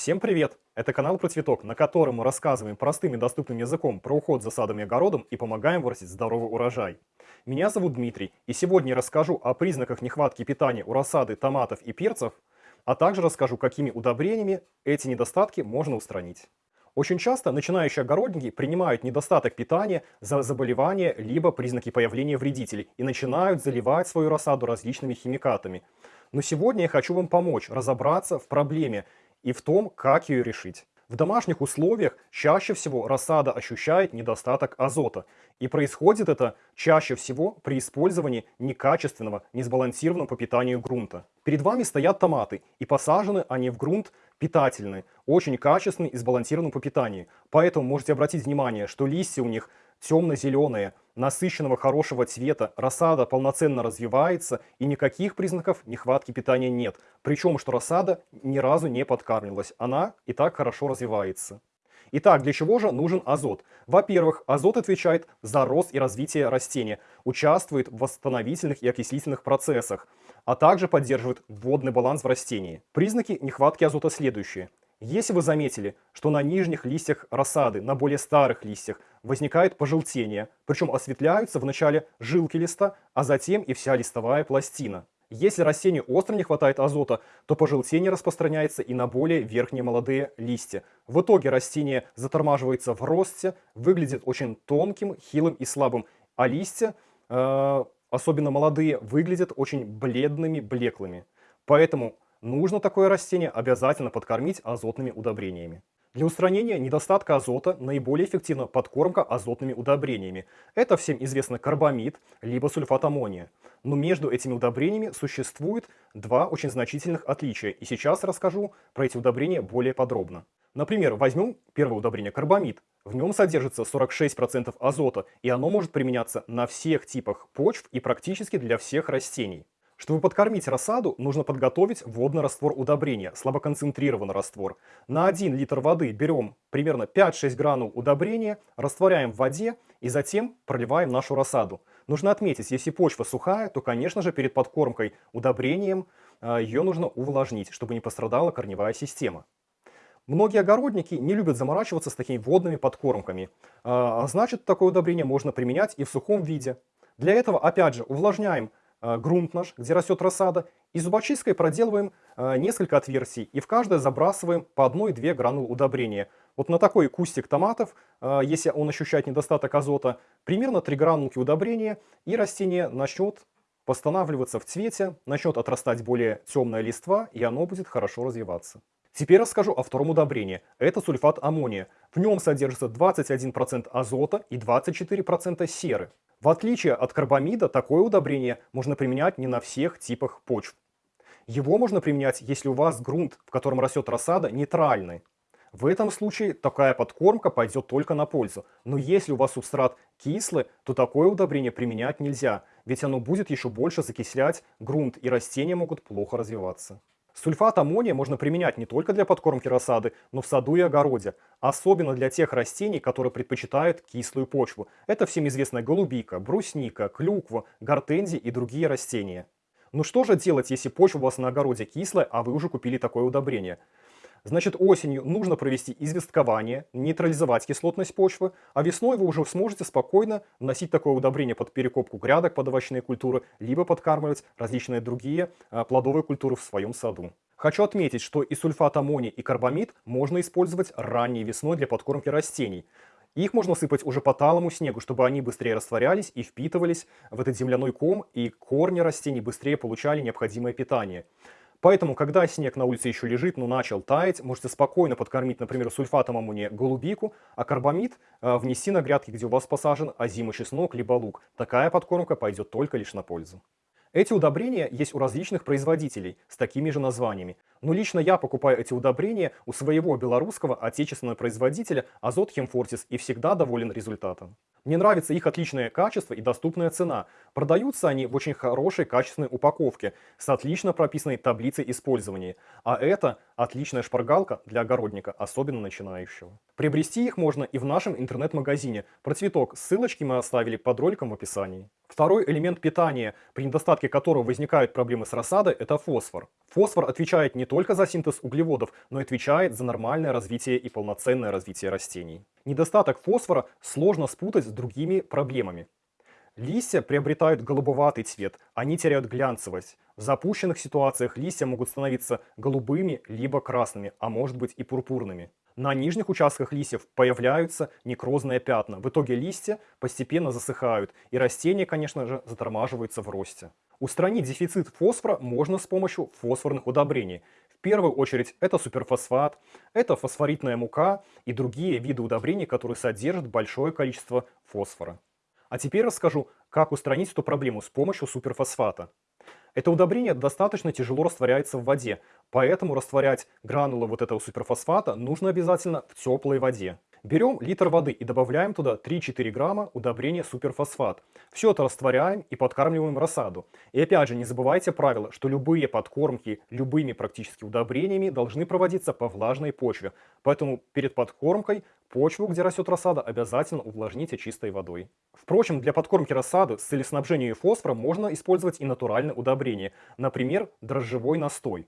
Всем привет! Это канал про цветок, на котором мы рассказываем простым и доступным языком про уход за садом и огородом и помогаем вырастить здоровый урожай. Меня зовут Дмитрий, и сегодня я расскажу о признаках нехватки питания у рассады, томатов и перцев, а также расскажу, какими удобрениями эти недостатки можно устранить. Очень часто начинающие огородники принимают недостаток питания за заболевание либо признаки появления вредителей и начинают заливать свою рассаду различными химикатами. Но сегодня я хочу вам помочь разобраться в проблеме и в том, как ее решить. В домашних условиях чаще всего рассада ощущает недостаток азота. И происходит это чаще всего при использовании некачественного, несбалансированного по питанию грунта. Перед вами стоят томаты, и посажены они в грунт питательный, очень качественный и сбалансированный по питанию. Поэтому можете обратить внимание, что листья у них темно-зеленые, насыщенного хорошего цвета, рассада полноценно развивается и никаких признаков нехватки питания нет. Причем, что рассада ни разу не подкармливалась, она и так хорошо развивается. Итак, для чего же нужен азот? Во-первых, азот отвечает за рост и развитие растения, участвует в восстановительных и окислительных процессах, а также поддерживает водный баланс в растении. Признаки нехватки азота следующие. Если вы заметили, что на нижних листьях рассады, на более старых листьях, возникает пожелтение, причем осветляются вначале жилки листа, а затем и вся листовая пластина. Если растению остро не хватает азота, то пожелтение распространяется и на более верхние молодые листья. В итоге растение затормаживается в росте, выглядит очень тонким, хилым и слабым, а листья, э, особенно молодые, выглядят очень бледными, блеклыми. Поэтому нужно такое растение обязательно подкормить азотными удобрениями. Для устранения недостатка азота наиболее эффективна подкормка азотными удобрениями. Это всем известно карбамид, либо сульфат аммония. Но между этими удобрениями существует два очень значительных отличия, и сейчас расскажу про эти удобрения более подробно. Например, возьмем первое удобрение карбамид. В нем содержится 46% азота, и оно может применяться на всех типах почв и практически для всех растений. Чтобы подкормить рассаду, нужно подготовить водный раствор удобрения, слабоконцентрированный раствор. На 1 литр воды берем примерно 5-6 гранул удобрения, растворяем в воде и затем проливаем нашу рассаду. Нужно отметить, если почва сухая, то, конечно же, перед подкормкой удобрением а, ее нужно увлажнить, чтобы не пострадала корневая система. Многие огородники не любят заморачиваться с такими водными подкормками, а, а значит, такое удобрение можно применять и в сухом виде. Для этого, опять же, увлажняем Э, грунт наш, где растет рассада, и зубочисткой проделываем э, несколько отверстий, и в каждое забрасываем по одной-две гранулы удобрения. Вот на такой кустик томатов, э, если он ощущает недостаток азота, примерно 3 гранулки удобрения, и растение начнет восстанавливаться в цвете, начнет отрастать более темная листва, и оно будет хорошо развиваться. Теперь расскажу о втором удобрении. Это сульфат аммония. В нем содержится 21% азота и 24% серы. В отличие от карбамида, такое удобрение можно применять не на всех типах почв. Его можно применять, если у вас грунт, в котором растет рассада, нейтральный. В этом случае такая подкормка пойдет только на пользу. Но если у вас субстрат кислый, то такое удобрение применять нельзя, ведь оно будет еще больше закислять грунт, и растения могут плохо развиваться. Сульфат аммония можно применять не только для подкормки рассады, но в саду и огороде, особенно для тех растений, которые предпочитают кислую почву. Это всем известная голубика, брусника, клюква, гортензии и другие растения. Ну что же делать, если почва у вас на огороде кислая, а вы уже купили такое удобрение? Значит, осенью нужно провести известкование, нейтрализовать кислотность почвы, а весной вы уже сможете спокойно вносить такое удобрение под перекопку грядок под овощные культуры, либо подкармливать различные другие а, плодовые культуры в своем саду. Хочу отметить, что и сульфат аммония, и карбамид можно использовать ранней весной для подкормки растений. Их можно сыпать уже по талому снегу, чтобы они быстрее растворялись и впитывались в этот земляной ком, и корни растений быстрее получали необходимое питание. Поэтому, когда снег на улице еще лежит, но начал таять, можете спокойно подкормить, например, сульфатом аммония голубику, а карбамид э, внести на грядки, где у вас посажен озимый чеснок либо лук. Такая подкормка пойдет только лишь на пользу. Эти удобрения есть у различных производителей с такими же названиями. Но лично я покупаю эти удобрения у своего белорусского отечественного производителя Азот Хемфортис и всегда доволен результатом. Мне нравится их отличное качество и доступная цена. Продаются они в очень хорошей качественной упаковке с отлично прописанной таблицей использования. А это Отличная шпаргалка для огородника, особенно начинающего. Приобрести их можно и в нашем интернет-магазине. Про цветок ссылочки мы оставили под роликом в описании. Второй элемент питания, при недостатке которого возникают проблемы с рассадой, это фосфор. Фосфор отвечает не только за синтез углеводов, но и отвечает за нормальное развитие и полноценное развитие растений. Недостаток фосфора сложно спутать с другими проблемами. Листья приобретают голубоватый цвет, они теряют глянцевость. В запущенных ситуациях листья могут становиться голубыми либо красными, а может быть и пурпурными. На нижних участках листьев появляются некрозные пятна. В итоге листья постепенно засыхают, и растения, конечно же, затормаживаются в росте. Устранить дефицит фосфора можно с помощью фосфорных удобрений. Первую очередь это суперфосфат, это фосфоритная мука и другие виды удобрений, которые содержат большое количество фосфора. А теперь расскажу, как устранить эту проблему с помощью суперфосфата. Это удобрение достаточно тяжело растворяется в воде, поэтому растворять гранулы вот этого суперфосфата нужно обязательно в теплой воде. Берем литр воды и добавляем туда 3-4 грамма удобрения суперфосфат. Все это растворяем и подкармливаем рассаду. И опять же не забывайте правило, что любые подкормки любыми практически удобрениями должны проводиться по влажной почве. Поэтому перед подкормкой почву, где растет рассада, обязательно увлажните чистой водой. Впрочем, для подкормки рассады с целеснабжением фосфором можно использовать и натуральное удобрение, например, дрожжевой настой.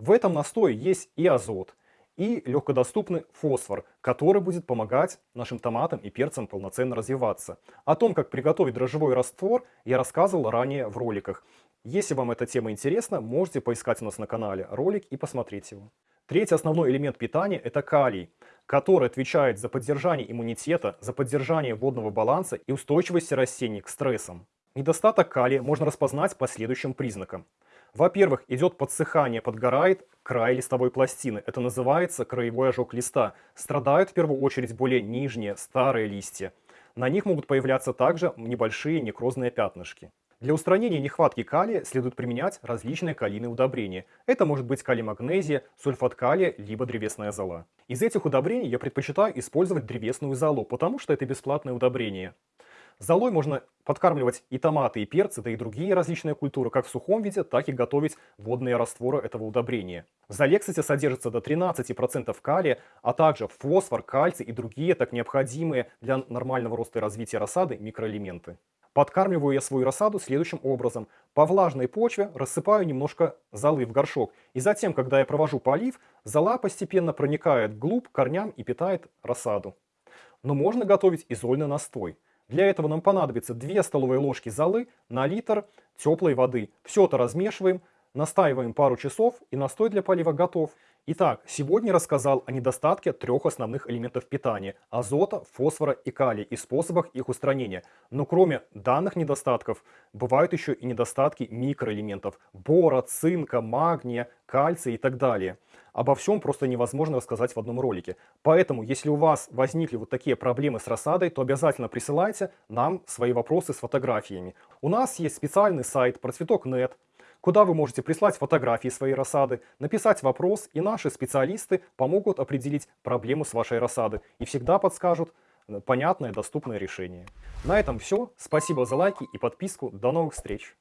В этом настое есть и азот, и легкодоступный фосфор, который будет помогать нашим томатам и перцам полноценно развиваться. О том, как приготовить дрожжевой раствор, я рассказывал ранее в роликах. Если вам эта тема интересна, можете поискать у нас на канале ролик и посмотреть его. Третий основной элемент питания – это калий, который отвечает за поддержание иммунитета, за поддержание водного баланса и устойчивости растений к стрессам. Недостаток калия можно распознать по следующим признакам. Во-первых, идет подсыхание, подгорает край листовой пластины. Это называется краевой ожог листа. Страдают в первую очередь более нижние, старые листья. На них могут появляться также небольшие некрозные пятнышки. Для устранения нехватки калия следует применять различные калийные удобрения. Это может быть калий-магнезия, сульфат калия, либо древесная зола. Из этих удобрений я предпочитаю использовать древесную золу, потому что это бесплатное удобрение. Золой можно подкармливать и томаты, и перцы, да и другие различные культуры, как в сухом виде, так и готовить водные растворы этого удобрения. В золе, кстати, содержится до 13% калия, а также фосфор, кальций и другие так необходимые для нормального роста и развития рассады микроэлементы. Подкармливаю я свою рассаду следующим образом. По влажной почве рассыпаю немножко золы в горшок. И затем, когда я провожу полив, зола постепенно проникает вглубь корням и питает рассаду. Но можно готовить и зольный настой. Для этого нам понадобится 2 столовые ложки золы на литр теплой воды. Все это размешиваем, настаиваем пару часов и настой для полива готов. Итак, сегодня рассказал о недостатке трех основных элементов питания – азота, фосфора и калия и способах их устранения. Но кроме данных недостатков, бывают еще и недостатки микроэлементов – бора, цинка, магния, кальция и так далее. Обо всем просто невозможно рассказать в одном ролике. Поэтому, если у вас возникли вот такие проблемы с рассадой, то обязательно присылайте нам свои вопросы с фотографиями. У нас есть специальный сайт процветок.нет, куда вы можете прислать фотографии своей рассады, написать вопрос, и наши специалисты помогут определить проблему с вашей рассады и всегда подскажут понятное, доступное решение. На этом все. Спасибо за лайки и подписку. До новых встреч!